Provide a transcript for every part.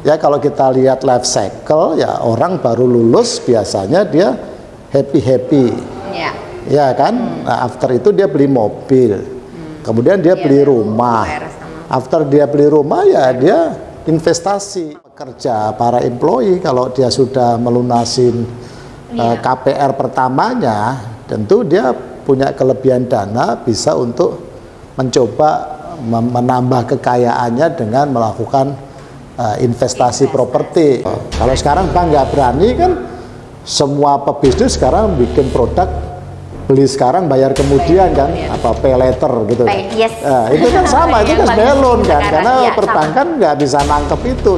Ya kalau kita lihat life cycle ya orang baru lulus biasanya dia happy happy, Ya. ya kan. Nah, after itu dia beli mobil, kemudian dia Iya, beli rumah. After dia beli rumah ya dia investasi. Kerja para employee kalau dia sudah melunasin Iya. eh, KPR pertamanya, tentu dia punya kelebihan dana bisa untuk mencoba menambah kekayaannya dengan melakukan investasi properti. Kalau sekarang bank nggak berani kan semua pebisnis sekarang bikin produk beli sekarang bayar kemudian kan apa pay later gitu. Pay- yes. Eh, itu kan sama itu kan sebenarnya loan kan karena sama. perbankan nggak bisa nangkep itu.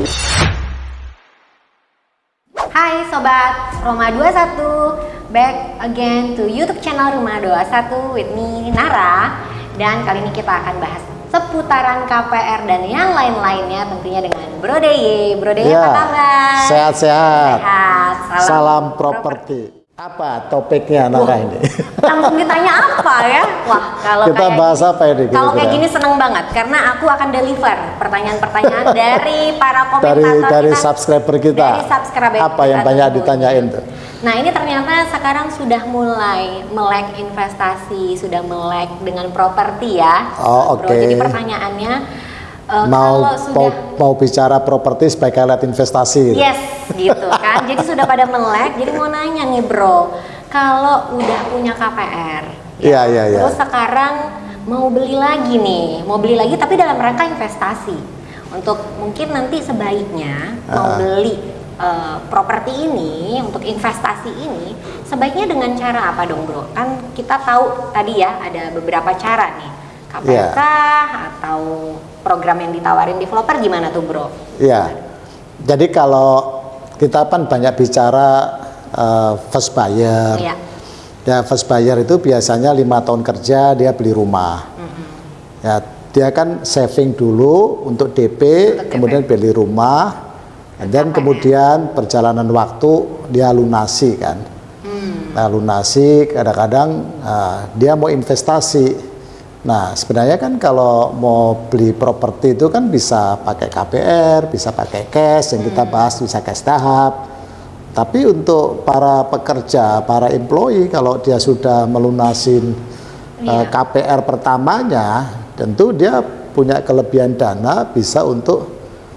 Hai sobat Roma 21 Back again to YouTube channel Rumah 21 with me Nara Dan kali ini kita akan bahas seputaran KPR dan yang lain-lainnya tentunya dengan Bro Deye Bro Deye Ya, apa kabar? sehat-sehat. Sehat Salam, Salam properti. Apa topiknya Nara ini? Langsung ditanya apa ya? Wah kalau Kita kayak bahas apa ini Kalau kayak gini seneng banget Karena aku akan deliver pertanyaan-pertanyaan dari para komentator dari dari kita subscriber kita. Dari subscriber Apa yang kita banyak tentunya. ditanyain tuh? Nah ini ternyata sekarang sudah mulai melek investasi, sudah melek dengan properti ya. Oh, oke. Jadi pertanyaannya eh, Mau kalau sudah mau bicara properti sebagai alat investasi. gitu. yes gitu kan. jadi sudah pada melek. Jadi mau nanya nih bro, kalau udah punya KPR, Iya, iya, iya. terus sekarang mau beli lagi nih, mau beli lagi tapi dalam rangka investasi. Untuk mungkin nanti sebaiknya mau Ah. beli eh, properti ini untuk investasi ini sebaiknya dengan cara apa dong bro? Kan kita tahu tadi ya ada beberapa cara nih KPR Iya. kah atau program yang ditawarin developer gimana tuh bro? Iya. Jadi kalau kita kan banyak bicara eh, first buyer. Iya. Ya first buyer itu biasanya lima tahun kerja dia beli rumah. Ya dia kan saving dulu untuk DP, Untuk DP. kemudian beli rumah, dan kemudian perjalanan waktu dia lunasi kan. Hmm. Nah lunasi kadang-kadang eh, dia mau investasi. Nah sebenarnya kan kalau mau beli properti itu kan bisa pakai KPR, bisa pakai cash yang kita bahas bisa cash tahap. Tapi untuk para pekerja, para employee kalau dia sudah melunasin eh, Iya. KPR pertamanya, tentu dia punya kelebihan dana bisa untuk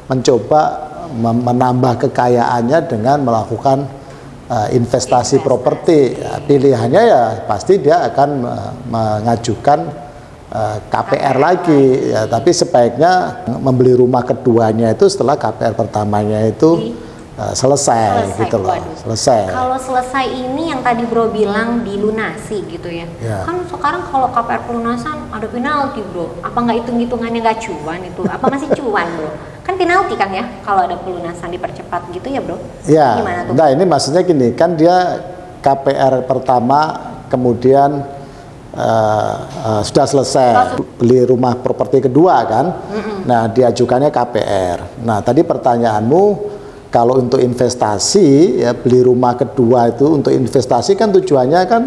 mencoba menambah kekayaannya dengan melakukan eh, investasi properti. Ya, pilihannya ya pasti dia akan eh, mengajukan eh, KPR lagi. Ya, tapi sebaiknya membeli rumah keduanya itu setelah KPR pertamanya itu eh, selesai, gitu loh, waduh. selesai. Kalau selesai ini yang tadi bro bilang dilunasi gitu ya. Ya. Kan sekarang kalau KPR pelunasan ada penalti bro. Apa nggak hitung hitungannya nggak cuan itu? Apa masih cuan bro? Kan penalti kan ya kalau ada pelunasan dipercepat gitu ya bro? Ya, Gimana tuh? nah ini maksudnya gini, kan dia KPR pertama, kemudian eh, eh, sudah selesai beli rumah properti kedua kan, nah diajukannya KPR. Nah tadi pertanyaanmu, kalau untuk investasi ya beli rumah kedua itu untuk investasi kan tujuannya kan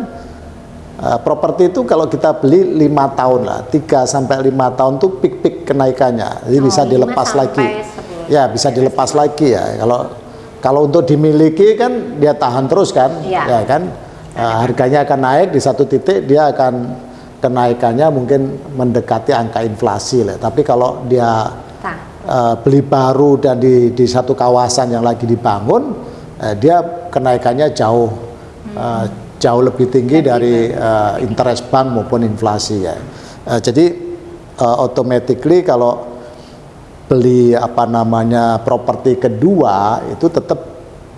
eh, properti itu kalau kita beli lima tahun lah, 3 sampai lima tahun tuh pik-pik kenaikannya, jadi Oh, bisa dilepas lagi. sepuluh. Ya bisa dilepas lagi ya. Kalau kalau untuk dimiliki kan dia tahan terus kan, Iya. ya kan. Eh, harganya akan naik di satu titik dia akan kenaikannya mungkin mendekati angka inflasi lah. Tapi kalau dia eh, beli baru dan di di satu kawasan yang lagi dibangun, eh, dia kenaikannya jauh eh, jauh lebih tinggi dari eh, interest bank maupun inflasi ya. Eh, jadi eh, automatically kalau beli apa namanya properti kedua itu tetap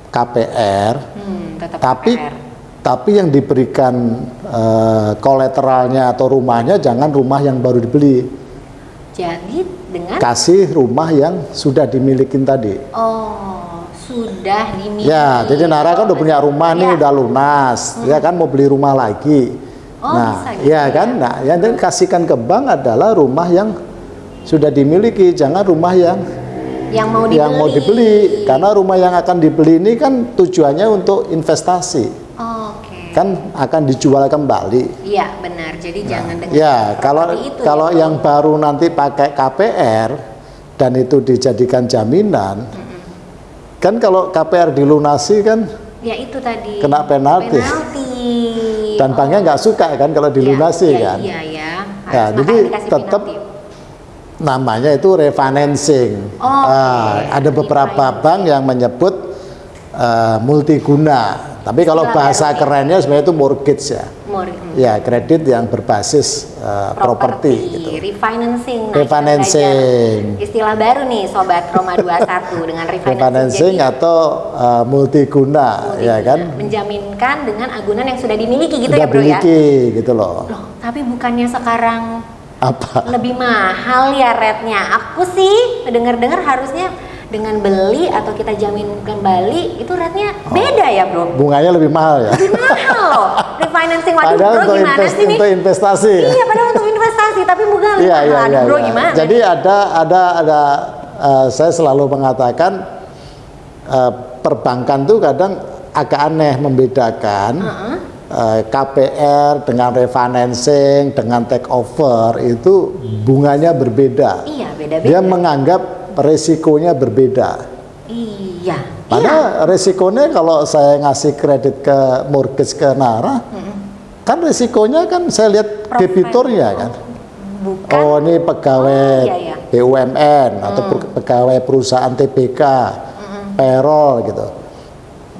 KPR, hmm, tetap tapi KPR. Tapi yang diberikan eh, kolateralnya atau rumahnya jangan rumah yang baru dibeli, Jadi dengan kasih rumah yang sudah dimilikin tadi. oh sudah dimiliki. Ya, jadi Nara kan udah punya rumah nih Iya. udah lunas, ya kan mau beli rumah lagi. Oh, nah, bisa gitu ya ya. kan, nah yang dan kasihkan ke bank adalah rumah yang sudah dimiliki, jangan rumah yang yang mau dibeli. yang mau dibeli, karena rumah yang akan dibeli ini kan tujuannya untuk investasi. Kan akan dijual kembali. Iya benar. Jadi jangan dengan Ya, kalau itu kalau ya, yang baru nanti pakai KPR dan itu dijadikan jaminan, kan kalau KPR dilunasi kan Ya itu tadi. Kena penalti. Penalti. dan banknya nggak suka kan kalau dilunasi Iya, kan. Iya, iya. Ya, Harus jadi tetap penalti. namanya itu refinancing. Oh, Ah, oke. ada beberapa bank yang menyebut eh, multiguna. Tapi kalau Istilah bahasa baru sih. kerennya sebenarnya itu mortgage ya. Mor- hmm. Ya, kredit yang berbasis eh, properti gitu. refinancing. Nah, Refinancing. Istilah baru nih sobat Roma 21 dengan refinancing. Refinancing Jadi, atau eh, multiguna, ya kan? menjaminkan dengan agunan yang sudah dimiliki gitu Sudah ya, Bro ya. miliki gitu loh. Loh, tapi bukannya sekarang Apa? lebih mahal ya rate-nya. Aku sih dengar-dengar harusnya dengan beli atau kita jamin kembali itu rate-nya Oh. beda ya, Bro. Bunganya lebih mahal ya. Lebih mahal loh. Refinancing waduh, Padahal Bro gimana invest- sih untuk investasi. ya. Iya, padahal untuk investasi, tapi bunga lebih Iya, mahal. iya, iya. Bro iya. gimana? Jadi ada ada ada eh, saya selalu mengatakan eh, perbankan tuh kadang agak aneh membedakan eh, KPR dengan refinancing dengan take over itu bunganya berbeda. Iya, beda-beda. Dia menganggap resikonya berbeda. Iya. Iya. Karena resikonya kalau saya ngasih kredit ke mortgage ke Nara, kan resikonya kan saya lihat debiturnya kan. Bukan Oh ini pegawai Oh, iya, iya. BUMN atau pe- pegawai perusahaan TBK, payroll gitu.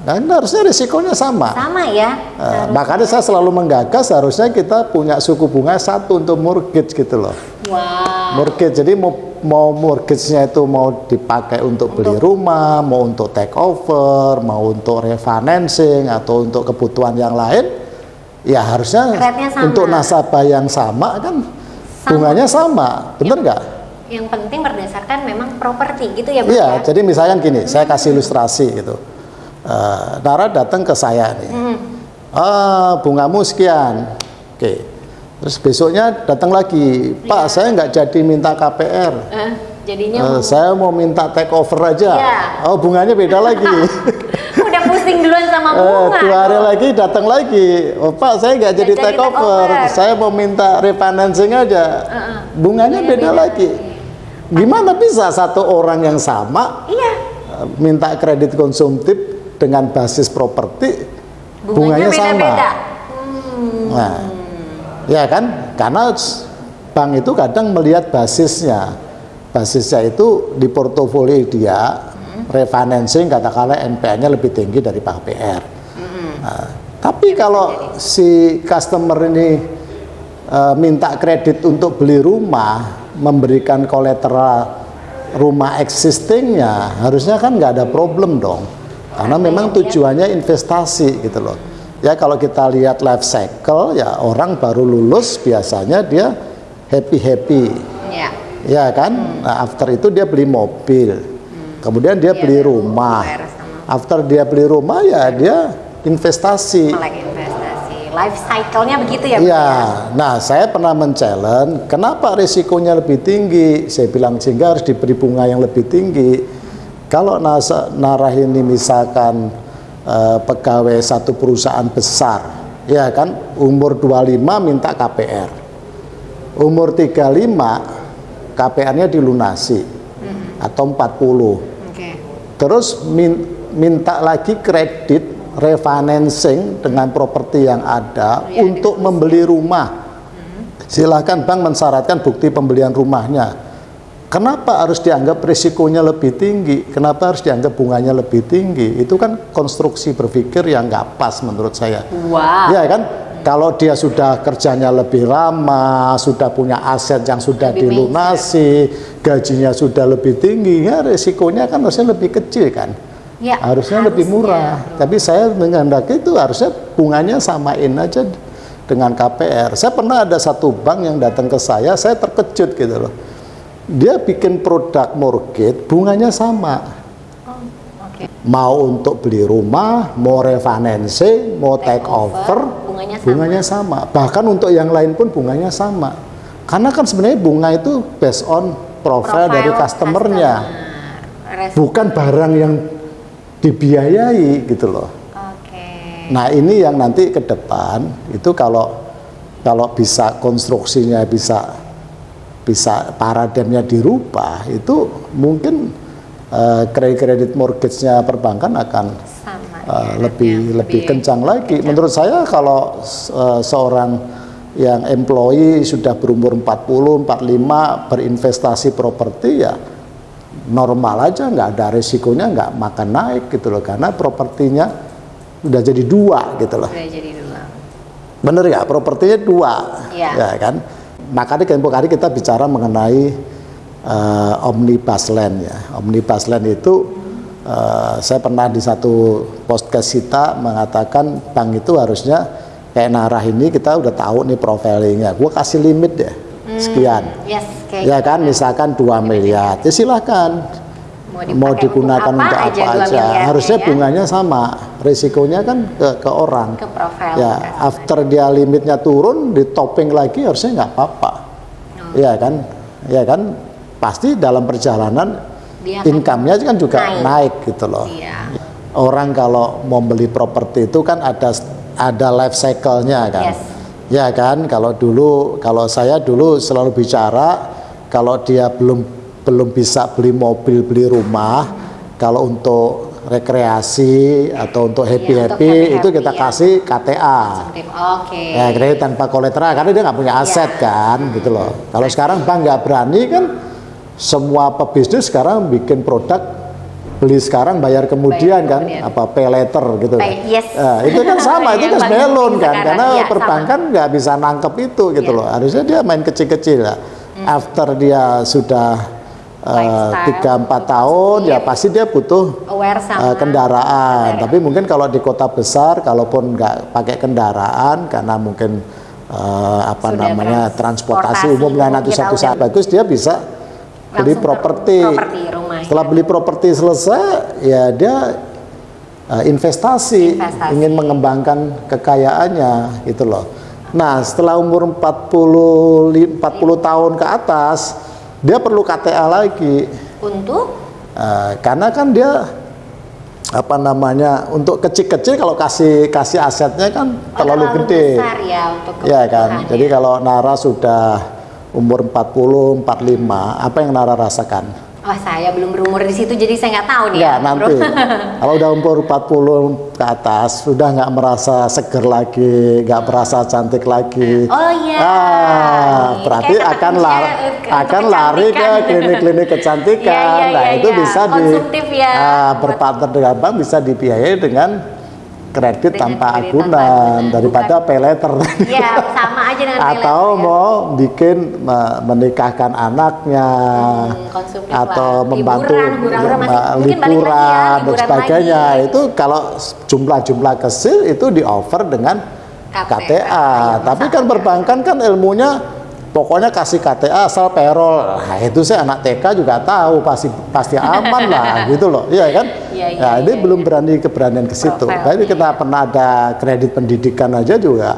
Nah ini harusnya risikonya sama. sama ya. Eh, makanya saya selalu menggagas harusnya kita punya suku bunga satu untuk mortgage gitu loh. Wah. Mortgage jadi mau mau mortgage-nya itu mau dipakai untuk beli rumah, mau untuk take over, mau untuk refinancing atau untuk kebutuhan yang lain, ya harusnya untuk nasabah yang sama kan Sama. bunganya sama, bener nggak? Yang penting berdasarkan memang properti gitu ya, Bro Iya, ya. jadi misalnya gini, saya kasih ilustrasi gitu. Nara datang ke saya nih, Hmm. ah bungamu sekian, oke. Terus besoknya datang lagi, Pak saya nggak jadi minta KPR, Eh, jadinya Eh, mau- saya mau minta take over aja. Iya. Oh bunganya beda lagi. udah pusing duluan sama Eh, bunga. dua hari dong. lagi datang lagi, oh Pak saya nggak jadi jadi take over, over. saya mau minta refinancing aja. Heeh. Bunganya Bunganya beda, beda lagi. Gimana bisa satu orang yang sama Iya. eh, minta kredit konsumtif dengan basis properti Bunganya, bunganya, sama? beda-beda. Hmm. Nah, ya kan? Karena bank itu kadang melihat basisnya. Basisnya itu di portofolio dia refinancing katakanlah NPL-nya lebih tinggi dari KPR. Nah, tapi kalau si customer ini eh, minta kredit untuk beli rumah, memberikan kolateral rumah existingnya, harusnya kan nggak ada problem dong. Karena memang tujuannya investasi gitu loh. Ya kalau kita lihat life cycle, ya orang baru lulus biasanya dia happy happy, Ya. ya kan. Nah, after itu dia beli mobil, kemudian dia Iya, beli dia rumah. After dia beli rumah ya dia investasi. Melek investasi. Life cycle-nya begitu ya? Iya, nah saya pernah men-challenge, kenapa risikonya lebih tinggi? Saya bilang sehingga harus diberi bunga yang lebih tinggi. Kalau nasa, narah ini misalkan eh, pegawai satu perusahaan besar, ya kan umur 25 minta KPR. Umur 35 KPR-nya dilunasi atau 40. Oke. Terus min- minta lagi kredit refinancing dengan properti yang ada Ya, untuk membeli rumah. Silakan bank mensyaratkan bukti pembelian rumahnya. Kenapa harus dianggap risikonya lebih tinggi? Kenapa harus dianggap bunganya lebih tinggi? Itu kan konstruksi berpikir yang nggak pas menurut saya. Wow. Ya kan? Kalau dia sudah kerjanya lebih lama, sudah punya aset yang sudah Lebih dilunasi, gajinya sudah lebih tinggi, ya risikonya kan harusnya lebih kecil kan? Ya, harusnya, lebih murah. Tapi saya menghendaki itu harusnya bunganya samain aja dengan KPR. Saya pernah ada satu bank yang datang ke saya, saya terkejut gitu loh. Dia bikin produk mortgage, bunganya sama. Oh, Oke. Mau untuk beli rumah, mau refinancing, mau take, Take over, over, bunganya sama. bunganya sama. Bahkan untuk yang lain pun bunganya sama. Karena kan sebenarnya bunga itu based on profile, dari customernya, customer. Bukan barang yang dibiayai gitu loh. Oke. Nah ini yang nanti ke depan itu kalau kalau bisa konstruksinya bisa bisa paradigmnya dirubah itu mungkin eh, kredit-kredit mortgage-nya perbankan akan Sama. uh, ya, lebih artinya lebih kencang lagi. Menurut saya kalau uh, seorang yang employee sudah berumur 40, 45 berinvestasi properti ya normal aja nggak ada resikonya nggak makan naik gitu loh karena propertinya udah jadi dua gitu loh. Udah jadi dua. Bener ya propertinya dua Iya. ya kan. Makanya tempo hari kita bicara mengenai uh, omnibus land ya. Omnibus land itu uh, saya pernah di satu podcast kita mengatakan bank itu harusnya kayak narah ini kita udah tahu nih profilingnya. Gue kasih limit deh sekian. Yes, kayak Ya kan misalkan 2 miliar. Ya silakan Mau digunakan untuk untuk apa apa, aja aja. Harusnya ya. bunganya sama, risikonya kan ke ke orang. ke profil. Ya, after dia limitnya turun, di topping lagi harusnya nggak apa-apa. Oh. Iya kan, ya kan, pasti dalam perjalanan income-nya kan juga naik. naik. gitu loh. Iya. Orang kalau mau beli properti itu kan ada ada life cycle-nya kan. Yes. Ya kan, kalau dulu kalau saya dulu selalu bicara kalau dia belum belum bisa beli mobil, beli rumah, kalau untuk rekreasi atau untuk happy Iya, untuk happy, itu kita ya. kasih KTA. Oke. Ya kredit tanpa kolateral karena dia nggak punya aset Iya. kan, gitu loh. Kalau sekarang bank nggak berani kan, semua pebisnis sekarang bikin produk beli sekarang bayar kemudian Bayar kan, kemudian. apa pay later gitu. Pay- yes. Nah, itu kan sama, itu kan penting kan, sekarang. karena Iya, sama. perbankan nggak bisa nangkep itu gitu Iya. loh. Harusnya dia main kecil-kecil lah. After dia sudah tiga empat tahun, ya positif. pasti dia butuh sama Eh, kendaraan. Tapi mungkin kalau di kota besar, kalaupun nggak pakai kendaraan karena mungkin eh, apa Sudah namanya transportasi transportasi umum dan nanti satu saat bagus dia bisa beli properti. Setelah beli properti selesai, ya dia eh, investasi, Investasi. ingin mengembangkan kekayaannya gitu loh. Nah, setelah umur 40 li- 40 tahun ke atas, dia perlu KTA lagi. Untuk Eh, karena kan dia apa namanya untuk kecil-kecil kalau kasih kasih asetnya kan oh, terlalu, gede besar ya untuk ya kan kebutuhannya. jadi kalau Nara sudah umur 40 45 apa yang Nara rasakan Wah saya belum berumur di situ jadi saya nggak tahu nih ya ya. nanti kalau udah umur 40 ke atas sudah nggak merasa seger lagi nggak merasa cantik lagi Oh iya. ah berarti Kayak akan lari akan lari ke kecantikan. klinik-klinik kecantikan Iya, iya, nah iya, itu iya. bisa di ya. ah, berpartner dengan bank bisa dibiayai dengan kredit Dengan tanpa kredit agunan daripada pay letter Iya sama aja dengan pay atau letter ya. mau bikin me- menikahkan anaknya Hmm, atau lah. membantu Liburan, hura-hura masih- ya, liburan dan sebagainya lagi. itu kalau jumlah-jumlah kecil itu di offer dengan KTA. KTA, Ya, tapi kan ya. perbankan kan ilmunya pokoknya kasih KTA asal payroll. Nah, itu saya anak TK juga tahu pasti pasti aman lah gitu loh. Iya kan? Iya, iya, nah, ini iya, belum berani keberanian ke situ. Tapi kita pernah ada kredit pendidikan aja juga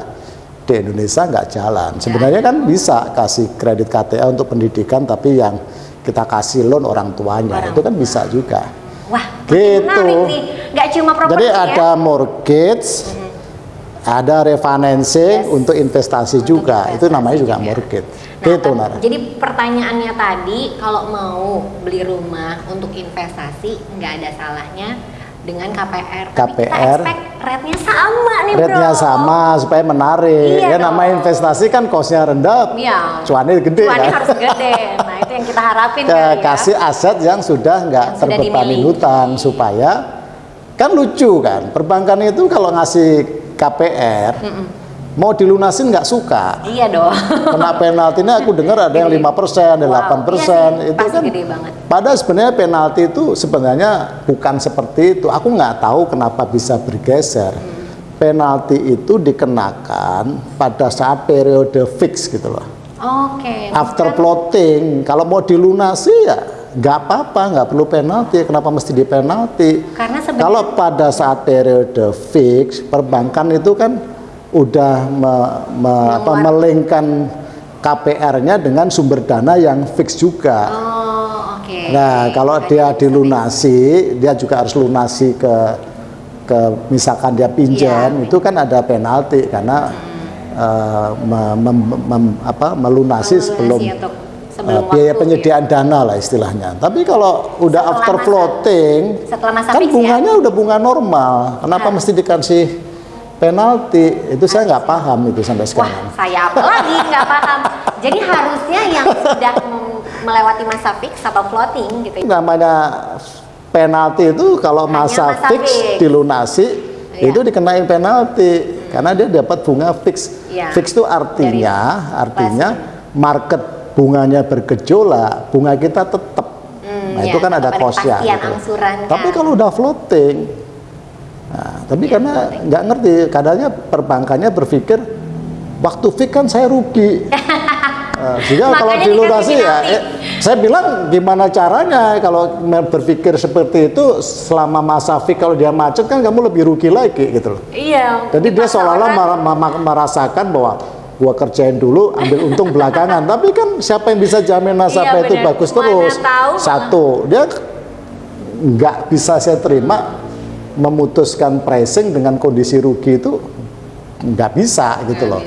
di Indonesia nggak jalan. Sebenarnya kan bisa kasih kredit KTA untuk pendidikan tapi yang kita kasih loan orang tuanya Orang itu kan bisa juga. Wah Gitu. menarik nih. Nggak cuma properti jadi ya. ada mortgage ada refinancing Yes. untuk investasi juga itu investasi namanya juga juga. mortgage Nah, tapi- Nara Jadi pertanyaannya tadi kalau mau beli rumah untuk investasi nggak ada salahnya dengan KPR. Tapi kita KPR. expect rate-nya sama nih bro. rate-nya sama supaya menarik Iya ya namanya dong. investasi kan cost-nya rendah Iya. cuannya gede Cuannya kan harus gede. Nah itu yang kita harapin Ke- kali ya. kasih aset yang sudah nggak terbebani hutang supaya kan lucu kan perbankan itu kalau ngasih KPR mau dilunasin nggak suka Iya dong. kena penaltinya aku dengar ada yang lima persen, ada Wow, delapan persen, iya itu pasti kan. gede banget. Padahal sebenarnya penalti itu sebenarnya bukan seperti itu. Aku nggak tahu kenapa bisa bergeser. Hmm. Penalti itu dikenakan pada saat periode fix gitu loh. Oke. After maksudnya- plotting, kalau mau dilunasi ya nggak apa-apa, nggak perlu penalti. Kenapa mesti di penalti? Karena Kalau pada saat periode fix, perbankan itu kan udah me- me- apa, melingkan KPR-nya dengan sumber dana yang fix juga. Oh oke. Nah, kalau Jadi dia dilunasi, dia juga harus lunasi ke ke misalkan dia pinjam, Iya. itu kan ada penalti karena eh, me- mem- mem- apa, melunasi Melunasi sebelum Sebelum uh, biaya waktu, penyediaan dana lah istilahnya. Tapi kalau udah Setelah after masa- floating, setelah masa kan ya? bunganya udah bunga normal. Kenapa Ah. mesti dikasih penalti? Itu saya nggak paham itu sampai Wah, sekarang. saya apa lagi nggak paham. Jadi harusnya yang sudah melewati masa fix atau floating gitu. ya. Namanya penalti itu kalau Hanya masa, masa fix, fix. dilunasi Iya. itu dikenain penalti karena dia dapat bunga fix. Iya. Fix itu artinya Dari artinya market bunganya bergejolak, bunga kita tetap. Hmm, nah, ya, itu kan ada kosnya. gitu. angsuran, Tapi kan. kalau udah floating, nah, tapi Iya, karena nggak ngerti, kadangnya perbankannya berpikir waktu fix kan saya rugi. Nah, sehingga kalau Makanya dilunasi dikasih ya, eh, saya bilang gimana caranya kalau berpikir seperti itu selama masa fix kalau dia macet kan kamu lebih rugi lagi gitu loh. Iya. Jadi dia seolah-olah merasakan bahwa gua kerjain dulu ambil untung belakangan. Tapi kan siapa yang bisa jamin nasabah Iya, itu benar. bagus Mana terus? tahu. Satu, dia nggak bisa saya terima memutuskan pricing dengan kondisi rugi itu nggak bisa gitu loh.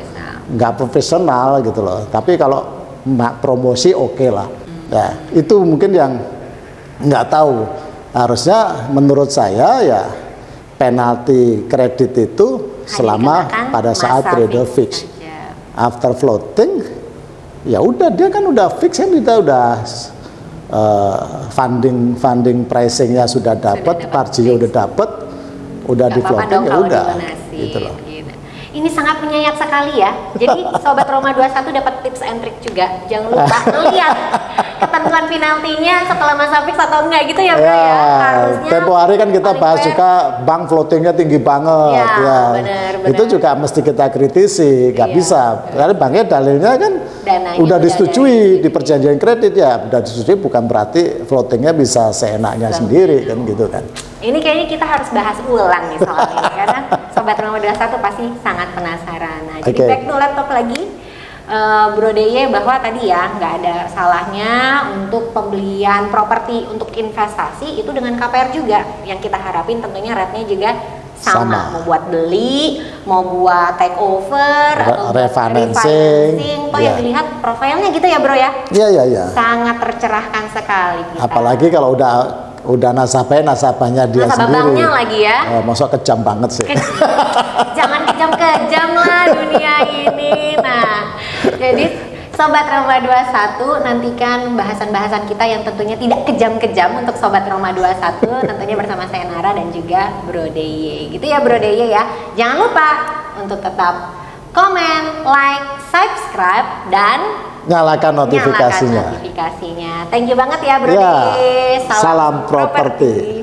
Nggak profesional gitu loh. Tapi kalau ma- promosi oke lah. Ya, itu mungkin yang nggak tahu. Harusnya menurut saya ya penalti kredit itu selama pada saat masa trader fix. After floating, ya udah dia kan udah fix kan kita udah uh, funding funding pricingnya sudah dapat, marginnya udah dapat, udah di floating ya udah. Gitu loh. gitu. Ini sangat menyayat sekali ya. Jadi sobat Roma 21 dapat tips and trick juga. Jangan lupa lihat ketentuan penaltinya setelah masa fix atau enggak gitu ya, Bro ya. Ya, Harusnya tempo hari kan kita bahas fair. juga bank floatingnya tinggi banget, Ya, ya. benar, benar. Itu juga mesti kita kritisi, nggak Iya. bisa. Karena banknya dalilnya kan Dananya udah disetujui di perjanjian kredit ya, udah disetujui bukan berarti floatingnya bisa seenaknya sendiri kan gitu kan. Ini kayaknya kita harus bahas ulang nih soal ini karena sobat Roma 21 pasti sangat penasaran. Nah, jadi Oke. back to laptop lagi. Eh, Bro Deye bahwa tadi ya nggak ada salahnya untuk pembelian properti untuk investasi itu dengan KPR juga yang kita harapin tentunya rate-nya juga sama. Sama. mau buat beli mau buat take over Re- atau refinancing, refinancing. Toh iya. yang dilihat profilnya gitu ya bro ya Iya iya iya. sangat tercerahkan sekali kita. Apalagi kalau udah udah nasabahnya nasabahnya dia Nasabah sendiri. banknya lagi ya. Oh, masuk kejam banget sih. jangan kejam-kejam lah dunia ini. Nah, jadi Sobat Roma 21 nantikan bahasan-bahasan kita yang tentunya tidak kejam-kejam untuk Sobat Roma 21 tentunya bersama saya Nara dan juga Bro Deye. Gitu ya Bro Deye ya. Jangan lupa untuk tetap komen, like, subscribe dan Nyalakan notifikasinya. nyalakan notifikasinya. Thank you banget ya Bro Ya, Deye. salam properti.